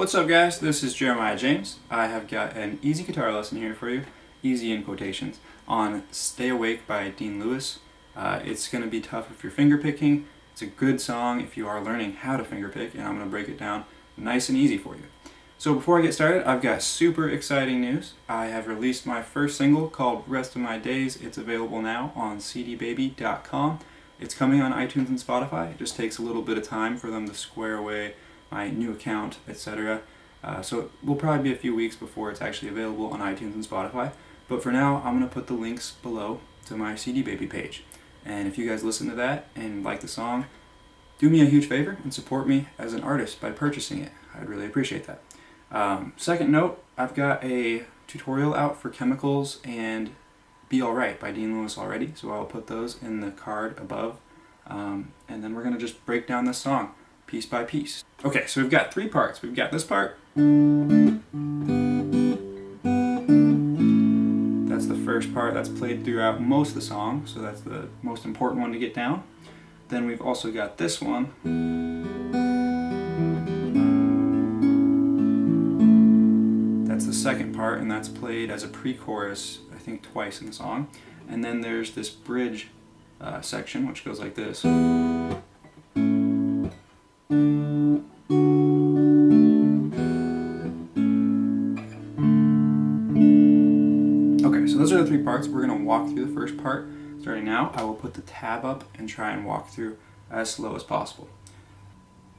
What's up guys, this is Jeremiah James. I have got an easy guitar lesson here for you, easy in quotations, on Stay Awake by Dean Lewis. Uh, it's going to be tough if you're finger picking. It's a good song if you are learning how to finger pick and I'm going to break it down nice and easy for you. So before I get started, I've got super exciting news. I have released my first single called Rest of My Days. It's available now on cdbaby.com. It's coming on iTunes and Spotify. It just takes a little bit of time for them to square away my new account, etc. Uh, so it will probably be a few weeks before it's actually available on iTunes and Spotify. But for now, I'm going to put the links below to my CD Baby page. And if you guys listen to that and like the song, do me a huge favor and support me as an artist by purchasing it. I'd really appreciate that. Um, second note, I've got a tutorial out for chemicals and Be Alright by Dean Lewis already, so I'll put those in the card above. Um, and then we're going to just break down this song piece by piece. Okay, so we've got three parts. We've got this part. That's the first part that's played throughout most of the song, so that's the most important one to get down. Then we've also got this one. That's the second part, and that's played as a pre-chorus, I think twice in the song. And then there's this bridge uh, section, which goes like this. Three parts. We're going to walk through the first part. Starting now, I will put the tab up and try and walk through as slow as possible.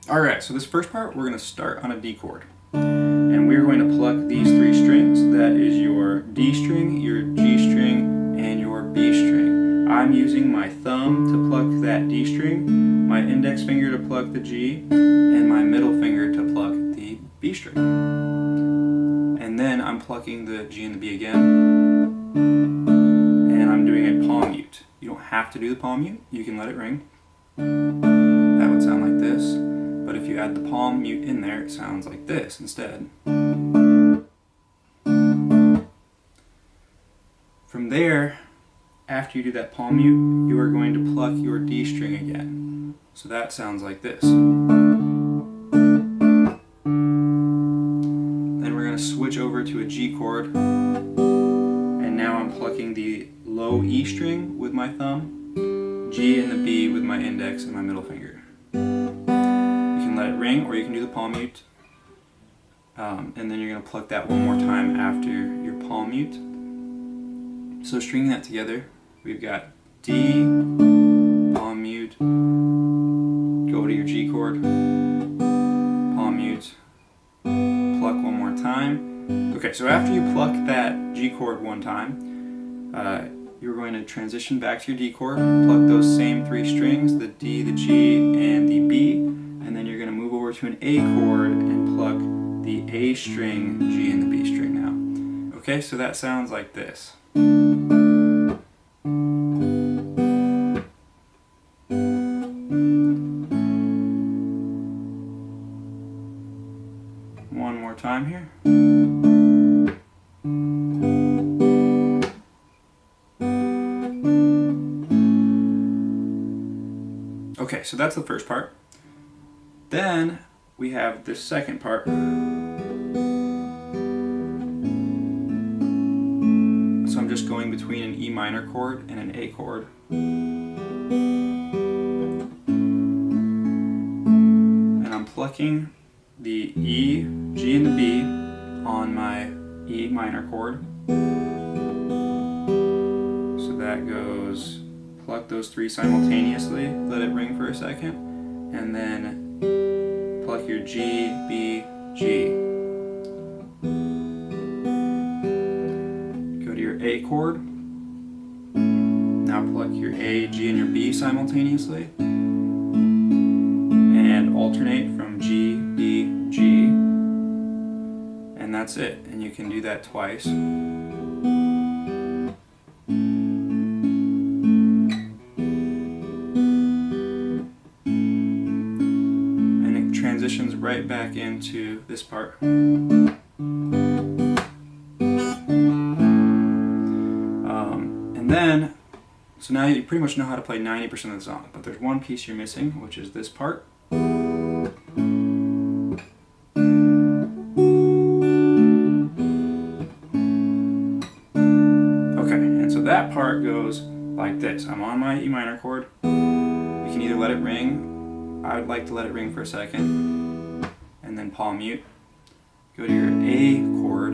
Alright, so this first part, we're going to start on a D chord. And we're going to pluck these three strings. That is your D string, your G string, and your B string. I'm using my thumb to pluck that D string, my index finger to pluck the G, and my middle finger to pluck the B string. And then I'm plucking the G and the B again, and I'm doing a palm mute. You don't have to do the palm mute, you can let it ring. That would sound like this, but if you add the palm mute in there, it sounds like this instead. From there, after you do that palm mute, you are going to pluck your D string again. So that sounds like this. Then we're going to switch over to a G chord the low E string with my thumb, G and the B with my index and my middle finger. You can let it ring or you can do the palm mute. Um, and then you're going to pluck that one more time after your palm mute. So stringing that together, we've got D, palm mute, go to your G chord, palm mute, pluck one more time, Okay, so after you pluck that G chord one time, uh, you're going to transition back to your D chord, pluck those same three strings, the D, the G, and the B, and then you're going to move over to an A chord and pluck the A string, G, and the B string now. Okay, so that sounds like this. One more time here. Okay, so that's the first part. Then we have the second part. So I'm just going between an E minor chord and an A chord. And I'm plucking the E, G, and the B on my E minor chord. So that goes pluck those three simultaneously, let it ring for a second, and then pluck your G, B, G. Go to your A chord, now pluck your A, G, and your B simultaneously, and alternate from G, B, G, And that's it. And you can do that twice. This part. Um, and then, so now you pretty much know how to play 90% of the song, but there's one piece you're missing, which is this part. Okay, and so that part goes like this. I'm on my E minor chord. You can either let it ring. I would like to let it ring for a second, and then palm mute. Go to your A chord.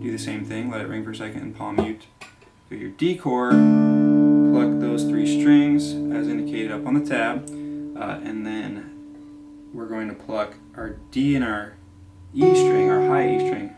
Do the same thing. Let it ring for a second and palm mute. Go to your D chord. Pluck those three strings as indicated up on the tab, uh, and then we're going to pluck our D and our E string, our high E string,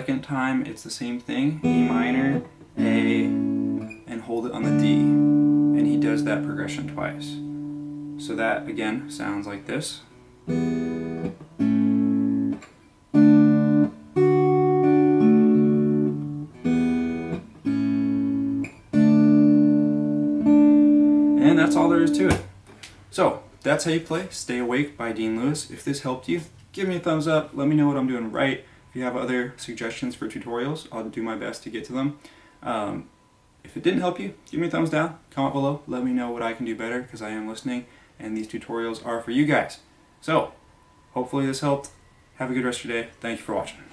second time, it's the same thing E minor, A, and hold it on the D. And he does that progression twice. So that again sounds like this. And that's all there is to it. So, that's how you play Stay Awake by Dean Lewis. If this helped you, give me a thumbs up. Let me know what I'm doing right. If you have other suggestions for tutorials, I'll do my best to get to them. Um, if it didn't help you, give me a thumbs down. Comment below. Let me know what I can do better because I am listening and these tutorials are for you guys. So, hopefully this helped. Have a good rest of your day. Thank you for watching.